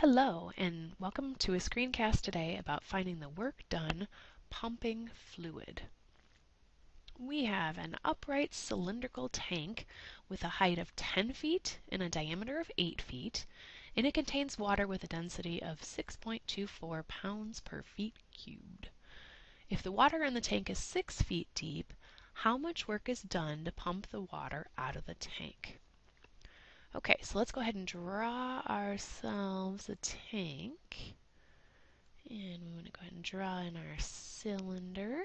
Hello, and welcome to a screencast today about finding the work done pumping fluid. We have an upright cylindrical tank with a height of 10 feet and a diameter of 8 feet, and it contains water with a density of 6.24 pounds per feet cubed. If the water in the tank is 6 feet deep, how much work is done to pump the water out of the tank? Okay, so let's go ahead and draw ourselves a tank. And we want to go ahead and draw in our cylinder.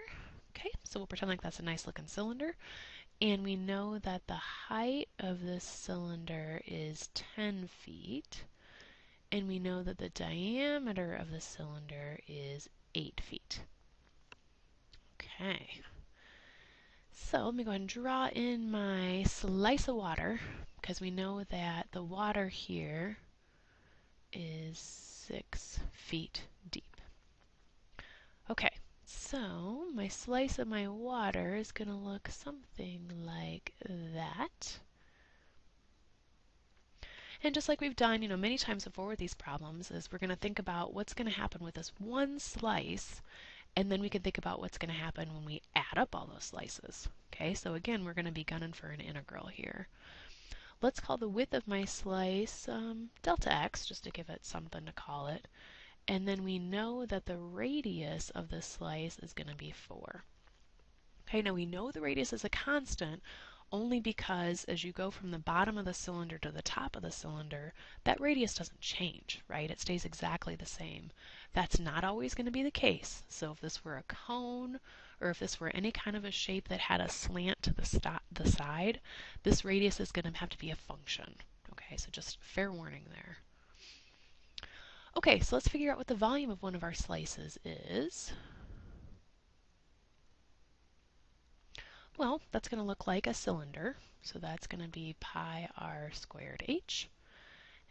Okay, so we'll pretend like that's a nice looking cylinder. And we know that the height of this cylinder is 10 feet. And we know that the diameter of the cylinder is 8 feet. Okay. So let me go ahead and draw in my slice of water because we know that the water here is six feet deep. Okay, so my slice of my water is going to look something like that. And just like we've done, you know, many times before with these problems, is we're going to think about what's going to happen with this one slice, and then we can think about what's going to happen when we add up all those slices. Okay, so again, we're going to be gunning for an integral here. Let's call the width of my slice um, delta x, just to give it something to call it. And then we know that the radius of the slice is going to be 4. Okay, now we know the radius is a constant only because as you go from the bottom of the cylinder to the top of the cylinder, that radius doesn't change, right? It stays exactly the same. That's not always going to be the case. So if this were a cone or if this were any kind of a shape that had a slant to the, the side, this radius is going to have to be a function. Okay, so just fair warning there. Okay, so let's figure out what the volume of one of our slices is. Well, that's going to look like a cylinder, so that's going to be pi r squared h.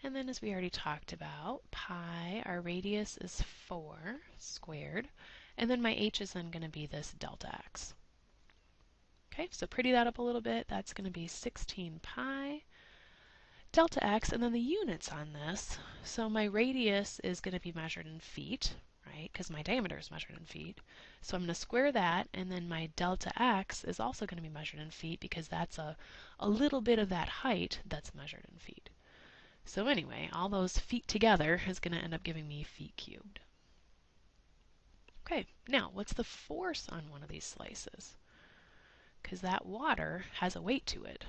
And then as we already talked about, pi, our radius is 4 squared. And then my h is then going to be this delta x. Okay, so pretty that up a little bit. That's going to be 16 pi delta x, and then the units on this. So my radius is going to be measured in feet, right, because my diameter is measured in feet. So I'm going to square that, and then my delta x is also going to be measured in feet because that's a, a little bit of that height that's measured in feet. So anyway, all those feet together is going to end up giving me feet cubed. Okay, now what's the force on one of these slices? Because that water has a weight to it.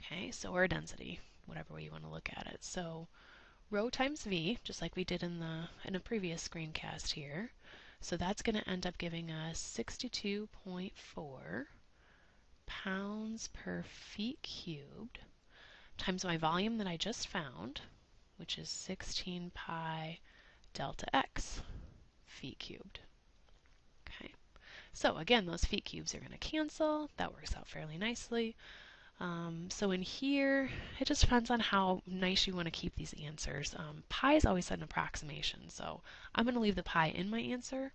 Okay, so or density, whatever way you want to look at it. So rho times v, just like we did in the in a previous screencast here. So that's going to end up giving us 62.4 pounds per feet cubed times my volume that I just found, which is 16 pi delta x feet cubed. Okay, so again, those feet cubes are going to cancel. That works out fairly nicely. Um, so in here, it just depends on how nice you want to keep these answers. Um, pi is always an approximation, so I'm going to leave the pi in my answer.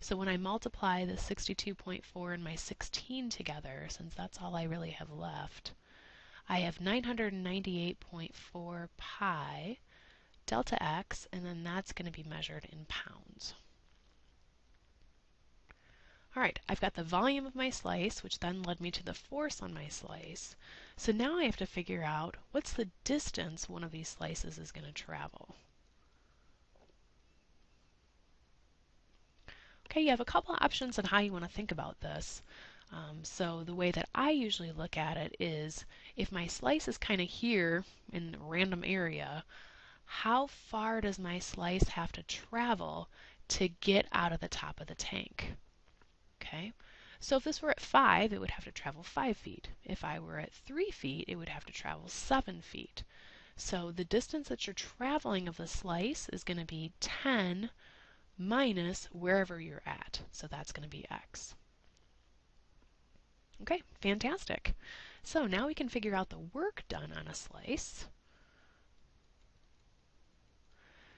So when I multiply the 62.4 and my 16 together, since that's all I really have left, I have 998.4 pi delta x, and then that's going to be measured in pounds. All right, I've got the volume of my slice, which then led me to the force on my slice. So now I have to figure out what's the distance one of these slices is going to travel. Okay, you have a couple of options on how you want to think about this. Um, so the way that I usually look at it is if my slice is kind of here in a random area, how far does my slice have to travel to get out of the top of the tank? Okay, so if this were at 5, it would have to travel 5 feet. If I were at 3 feet, it would have to travel 7 feet. So the distance that you're traveling of the slice is going to be 10 minus wherever you're at. So that's going to be x. Okay, fantastic. So now we can figure out the work done on a slice.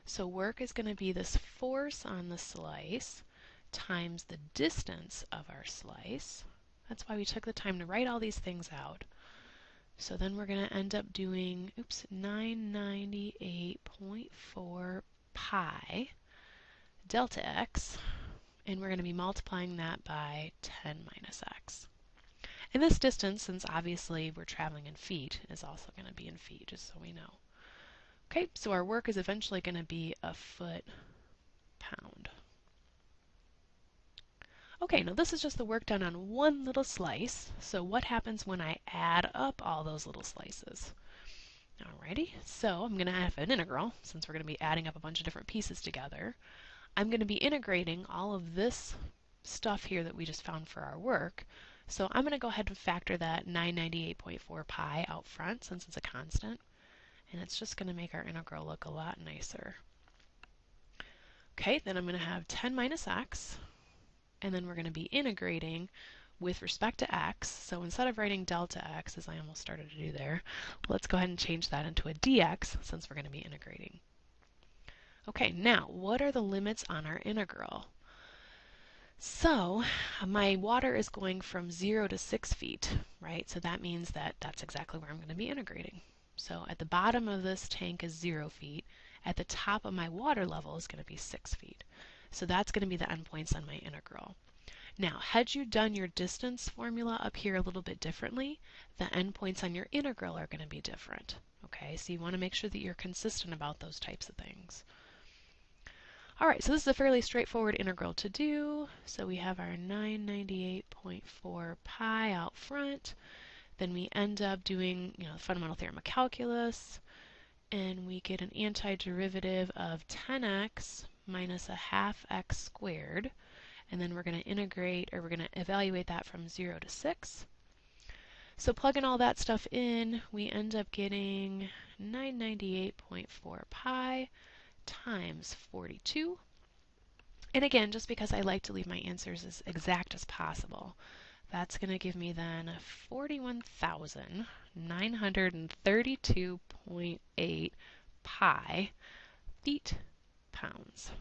So work is going to be this force on the slice times the distance of our slice. That's why we took the time to write all these things out. So then we're going to end up doing, oops, 998.4 pi delta x, and we're going to be multiplying that by 10 minus x. And this distance, since obviously we're traveling in feet, is also going to be in feet, just so we know. Okay, so our work is eventually going to be a foot pound. Okay, now this is just the work done on one little slice. So what happens when I add up all those little slices? Alrighty, so I'm going to have an integral, since we're going to be adding up a bunch of different pieces together. I'm going to be integrating all of this stuff here that we just found for our work. So I'm going to go ahead and factor that 998.4 pi out front, since it's a constant. And it's just going to make our integral look a lot nicer. Okay, then I'm going to have 10 minus x, and then we're going to be integrating with respect to x. So instead of writing delta x, as I almost started to do there, let's go ahead and change that into a dx since we're going to be integrating. Okay, now what are the limits on our integral? So my water is going from 0 to 6 feet, right? So that means that that's exactly where I'm going to be integrating. So at the bottom of this tank is 0 feet. At the top of my water level is going to be 6 feet. So that's going to be the endpoints on my integral. Now, had you done your distance formula up here a little bit differently, the endpoints on your integral are going to be different. Okay, so you want to make sure that you're consistent about those types of things. Alright, so this is a fairly straightforward integral to do. So we have our 998.4 pi out front. Then we end up doing, you know, the fundamental theorem of calculus. And we get an antiderivative of 10x minus a half x squared. And then we're going to integrate, or we're going to evaluate that from 0 to 6. So plugging all that stuff in, we end up getting 998.4 pi times 42. And again, just because I like to leave my answers as exact as possible, that's going to give me then 41,932.8 pi feet pounds.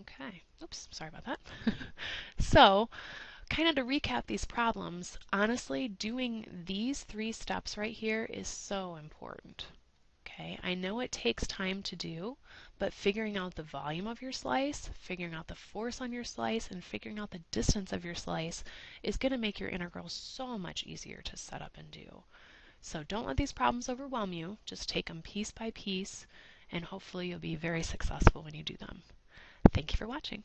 Okay, oops, sorry about that. so, kind of to recap these problems, honestly, doing these three steps right here is so important. Okay, I know it takes time to do, but figuring out the volume of your slice, figuring out the force on your slice, and figuring out the distance of your slice is going to make your integral so much easier to set up and do. So don't let these problems overwhelm you. Just take them piece by piece, and hopefully you'll be very successful when you do them. Thank you for watching.